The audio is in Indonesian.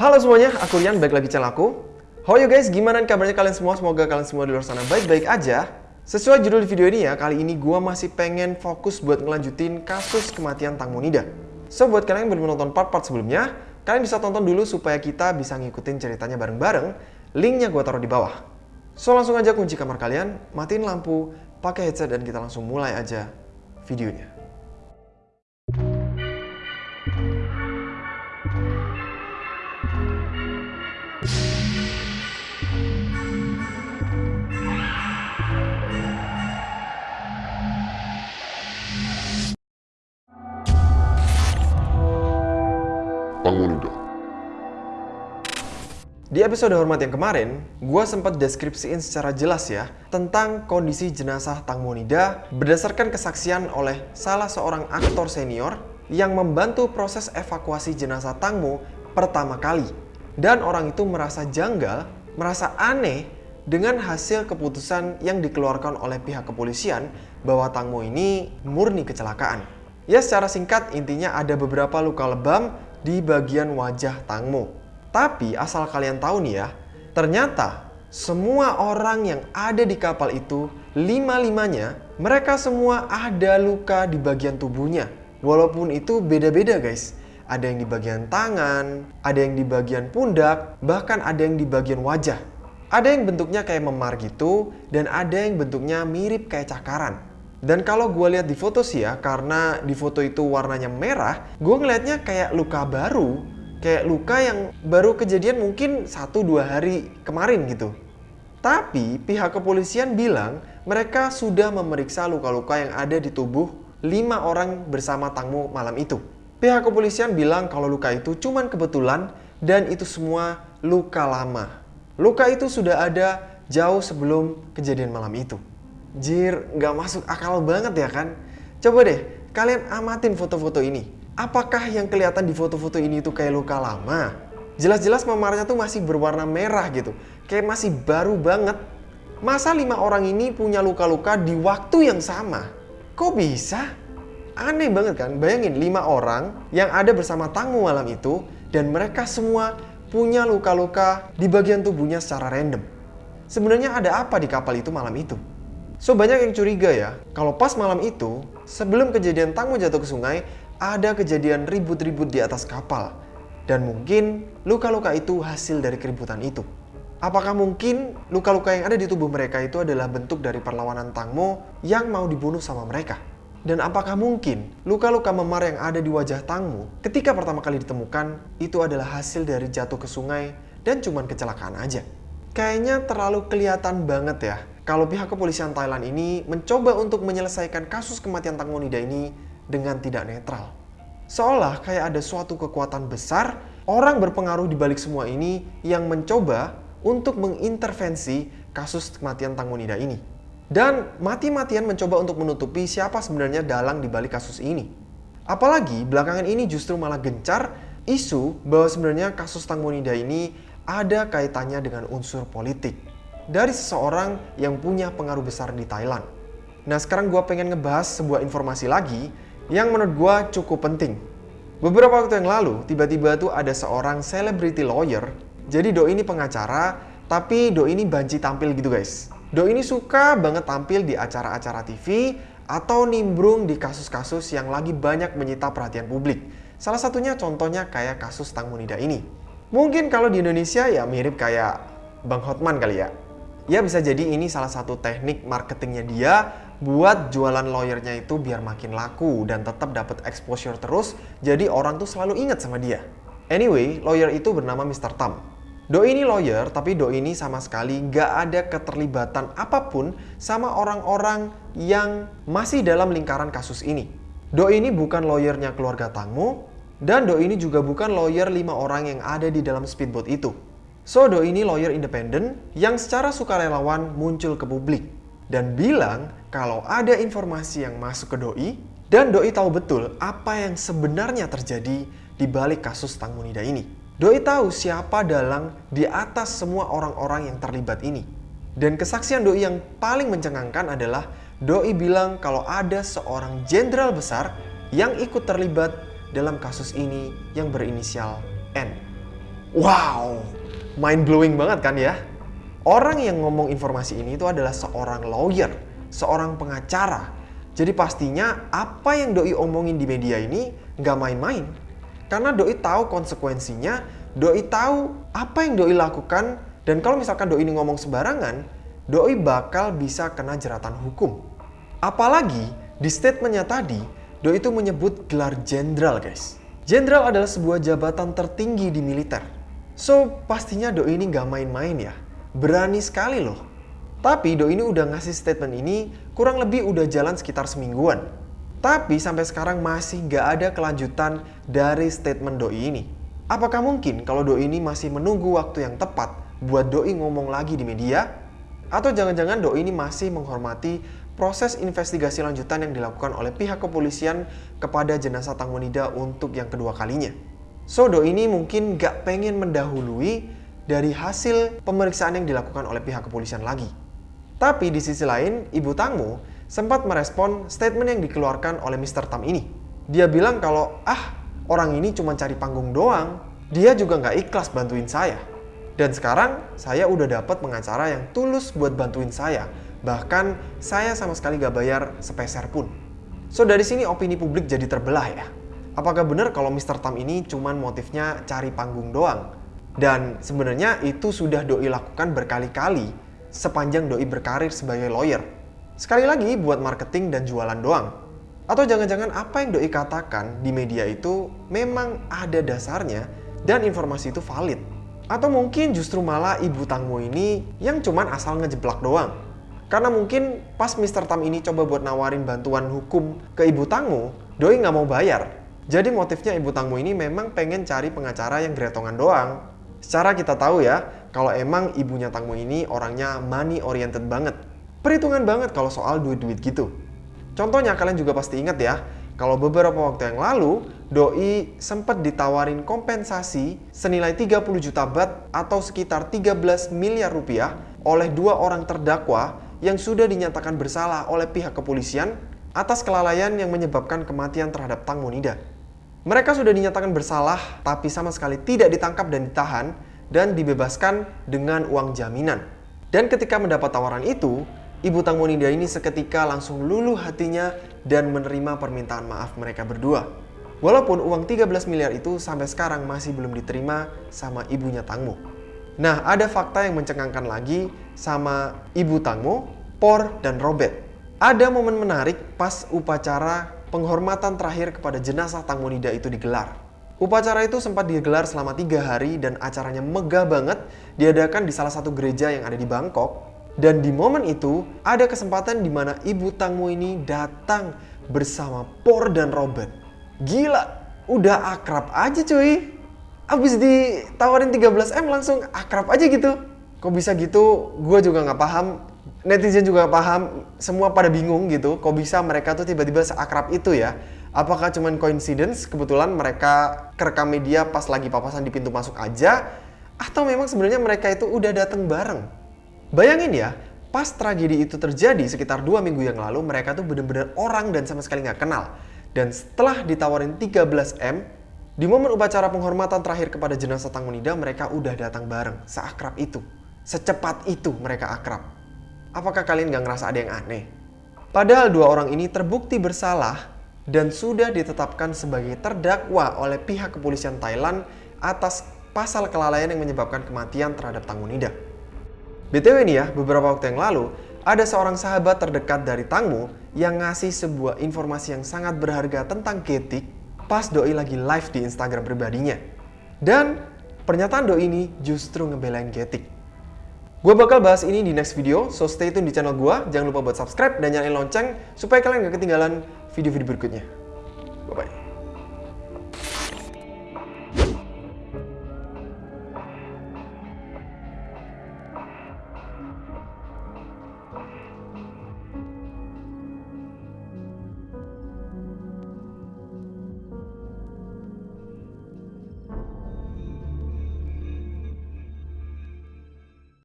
Halo semuanya, aku Rian, balik lagi channel aku. How are you guys? Gimana kabarnya kalian semua? Semoga kalian semua di luar sana baik-baik aja. Sesuai judul video ini ya, kali ini gua masih pengen fokus buat ngelanjutin kasus kematian Tang Monida. So, buat kalian yang belum nonton part-part sebelumnya, kalian bisa tonton dulu supaya kita bisa ngikutin ceritanya bareng-bareng. Linknya gua taruh di bawah. So, langsung aja kunci kamar kalian, matiin lampu, pakai headset, dan kita langsung mulai aja videonya. Di episode Hormat yang kemarin, gue sempat deskripsiin secara jelas ya tentang kondisi jenazah Tang Monida berdasarkan kesaksian oleh salah seorang aktor senior yang membantu proses evakuasi jenazah Tangmo pertama kali. Dan orang itu merasa janggal, merasa aneh dengan hasil keputusan yang dikeluarkan oleh pihak kepolisian bahwa Tangmo ini murni kecelakaan. Ya secara singkat intinya ada beberapa luka lebam di bagian wajah Tangmo. Tapi asal kalian tahu nih ya, ternyata semua orang yang ada di kapal itu, lima-limanya, mereka semua ada luka di bagian tubuhnya. Walaupun itu beda-beda guys. Ada yang di bagian tangan, ada yang di bagian pundak, bahkan ada yang di bagian wajah. Ada yang bentuknya kayak memar gitu, dan ada yang bentuknya mirip kayak cakaran. Dan kalau gue lihat di foto sih ya, karena di foto itu warnanya merah, gue ngelihatnya kayak luka baru kayak luka yang baru kejadian mungkin 1-2 hari kemarin gitu. Tapi pihak kepolisian bilang mereka sudah memeriksa luka-luka yang ada di tubuh lima orang bersama Tangmo malam itu. Pihak kepolisian bilang kalau luka itu cuman kebetulan dan itu semua luka lama. Luka itu sudah ada jauh sebelum kejadian malam itu. Jir, nggak masuk akal banget ya kan? Coba deh, kalian amatin foto-foto ini apakah yang kelihatan di foto-foto ini itu kayak luka lama? Jelas-jelas memarnya tuh masih berwarna merah gitu. Kayak masih baru banget. Masa lima orang ini punya luka-luka di waktu yang sama? Kok bisa? Aneh banget kan? Bayangin lima orang yang ada bersama Tangmu malam itu dan mereka semua punya luka-luka di bagian tubuhnya secara random. Sebenarnya ada apa di kapal itu malam itu? So banyak yang curiga ya, kalau pas malam itu, sebelum kejadian Tangmo jatuh ke sungai, ada kejadian ribut-ribut di atas kapal. Dan mungkin luka-luka itu hasil dari keributan itu. Apakah mungkin luka-luka yang ada di tubuh mereka itu adalah bentuk dari perlawanan Tangmo yang mau dibunuh sama mereka? Dan apakah mungkin luka-luka memar yang ada di wajah Tangmo ketika pertama kali ditemukan itu adalah hasil dari jatuh ke sungai dan cuman kecelakaan aja? Kayaknya terlalu kelihatan banget ya kalau pihak kepolisian Thailand ini mencoba untuk menyelesaikan kasus kematian Tang Monida ini dengan tidak netral. Seolah kayak ada suatu kekuatan besar, orang berpengaruh di balik semua ini yang mencoba untuk mengintervensi kasus kematian Tang Monida ini. Dan mati-matian mencoba untuk menutupi siapa sebenarnya dalang di balik kasus ini. Apalagi belakangan ini justru malah gencar isu bahwa sebenarnya kasus Tang Monida ini ada kaitannya dengan unsur politik dari seseorang yang punya pengaruh besar di Thailand. Nah sekarang gue pengen ngebahas sebuah informasi lagi yang menurut gue cukup penting. Beberapa waktu yang lalu, tiba-tiba tuh ada seorang celebrity lawyer. Jadi Do ini pengacara, tapi Do ini banci tampil gitu guys. Do ini suka banget tampil di acara-acara TV atau nimbrung di kasus-kasus yang lagi banyak menyita perhatian publik. Salah satunya contohnya kayak kasus Tang Munida ini. Mungkin kalau di Indonesia ya mirip kayak Bang Hotman kali ya. Ya bisa jadi ini salah satu teknik marketingnya dia buat jualan lawyernya itu biar makin laku dan tetap dapat exposure terus jadi orang tuh selalu ingat sama dia. Anyway, lawyer itu bernama Mr. Tam. Do ini lawyer, tapi Do ini sama sekali nggak ada keterlibatan apa pun sama orang-orang yang masih dalam lingkaran kasus ini. Do ini bukan lawyernya keluarga Tangmo, dan Do ini juga bukan lawyer lima orang yang ada di dalam speedboat itu. So, Do ini lawyer independen yang secara sukarelawan muncul ke publik dan bilang kalau ada informasi yang masuk ke doi dan doi tahu betul apa yang sebenarnya terjadi di balik kasus Tang Munida ini. Doi tahu siapa dalang di atas semua orang-orang yang terlibat ini. Dan kesaksian doi yang paling mencengangkan adalah doi bilang kalau ada seorang jenderal besar yang ikut terlibat dalam kasus ini yang berinisial N. Wow, mind blowing banget kan ya? Orang yang ngomong informasi ini itu adalah seorang lawyer, seorang pengacara. Jadi pastinya apa yang Doi omongin di media ini nggak main-main. Karena Doi tahu konsekuensinya, Doi tahu apa yang Doi lakukan, dan kalau misalkan Doi ini ngomong sembarangan, Doi bakal bisa kena jeratan hukum. Apalagi di statementnya tadi, Doi itu menyebut gelar jenderal guys. Jenderal adalah sebuah jabatan tertinggi di militer. So, pastinya Doi ini nggak main-main ya. Berani sekali loh. Tapi Doi ini udah ngasih statement ini kurang lebih udah jalan sekitar semingguan. Tapi sampai sekarang masih nggak ada kelanjutan dari statement Doi ini. Apakah mungkin kalau Doi ini masih menunggu waktu yang tepat buat Doi ngomong lagi di media? Atau jangan-jangan Doi ini masih menghormati proses investigasi lanjutan yang dilakukan oleh pihak kepolisian kepada jenazah Tang Wanida untuk yang kedua kalinya? Sodo ini mungkin gak pengen mendahului dari hasil pemeriksaan yang dilakukan oleh pihak kepolisian lagi. Tapi di sisi lain, Ibu Tangmo sempat merespon statement yang dikeluarkan oleh Mr. Tam ini. Dia bilang kalau, ah, orang ini cuma cari panggung doang, dia juga nggak ikhlas bantuin saya. Dan sekarang saya udah dapat pengacara yang tulus buat bantuin saya. Bahkan saya sama sekali gak bayar sepeser pun. So dari sini opini publik jadi terbelah ya. Apakah benar kalau Mr. Tam ini cuman motifnya cari panggung doang? Dan sebenarnya itu sudah Doi lakukan berkali-kali sepanjang Doi berkarir sebagai lawyer. Sekali lagi buat marketing dan jualan doang. Atau jangan-jangan apa yang Doi katakan di media itu memang ada dasarnya dan informasi itu valid. Atau mungkin justru malah ibu Tangmo ini yang cuman asal ngejeblak doang. Karena mungkin pas Mr. Tam ini coba buat nawarin bantuan hukum ke ibu Tangmo, Doi nggak mau bayar jadi motifnya Ibu Tangmo ini memang pengen cari pengacara yang gretongan doang. Secara kita tahu ya, kalau emang ibunya Tangmo ini orangnya money oriented banget. Perhitungan banget kalau soal duit-duit gitu. Contohnya kalian juga pasti ingat ya, kalau beberapa waktu yang lalu, Doi sempat ditawarin kompensasi senilai 30 juta bat atau sekitar 13 miliar rupiah oleh dua orang terdakwa yang sudah dinyatakan bersalah oleh pihak kepolisian atas kelalaian yang menyebabkan kematian terhadap Tang Monida. Mereka sudah dinyatakan bersalah, tapi sama sekali tidak ditangkap dan ditahan, dan dibebaskan dengan uang jaminan. Dan ketika mendapat tawaran itu, Ibu Tang Monida ini seketika langsung luluh hatinya dan menerima permintaan maaf mereka berdua. Walaupun uang 13 miliar itu sampai sekarang masih belum diterima sama ibunya Tangmo. Nah, ada fakta yang mencengangkan lagi sama Ibu Tangmo, Por, dan Robert. Ada momen menarik pas upacara penghormatan terakhir kepada jenazah Tang Monida itu digelar. Upacara itu sempat digelar selama tiga hari dan acaranya megah banget diadakan di salah satu gereja yang ada di Bangkok. Dan di momen itu ada kesempatan di mana Ibu Tangmo ini datang bersama Por dan Robert. Gila, udah akrab aja cuy. Abis ditawarin 13M langsung akrab aja gitu. Kok bisa gitu? Gue juga nggak paham netizen juga paham, semua pada bingung gitu, kok bisa mereka tuh tiba-tiba seakrab itu ya? Apakah cuman coincidence, kebetulan mereka kerekam media pas lagi papasan di pintu masuk aja, atau memang sebenarnya mereka itu udah datang bareng? Bayangin ya, pas tragedi itu terjadi sekitar dua minggu yang lalu, mereka tuh bener-bener orang dan sama sekali nggak kenal. Dan setelah ditawarin 13M, di momen upacara penghormatan terakhir kepada jenazah Tang Munida, mereka udah datang bareng, seakrab itu. Secepat itu mereka akrab. Apakah kalian gak ngerasa ada yang aneh? Padahal dua orang ini terbukti bersalah dan sudah ditetapkan sebagai terdakwa oleh pihak kepolisian Thailand atas pasal kelalaian yang menyebabkan kematian terhadap Tangunida. BTW nih ya, beberapa waktu yang lalu, ada seorang sahabat terdekat dari Tangmu yang ngasih sebuah informasi yang sangat berharga tentang Getik pas Doi lagi live di Instagram pribadinya. Dan pernyataan Doi ini justru ngebelain Getik. Gue bakal bahas ini di next video, so stay tune di channel gue. Jangan lupa buat subscribe dan nyalain lonceng supaya kalian gak ketinggalan video-video berikutnya.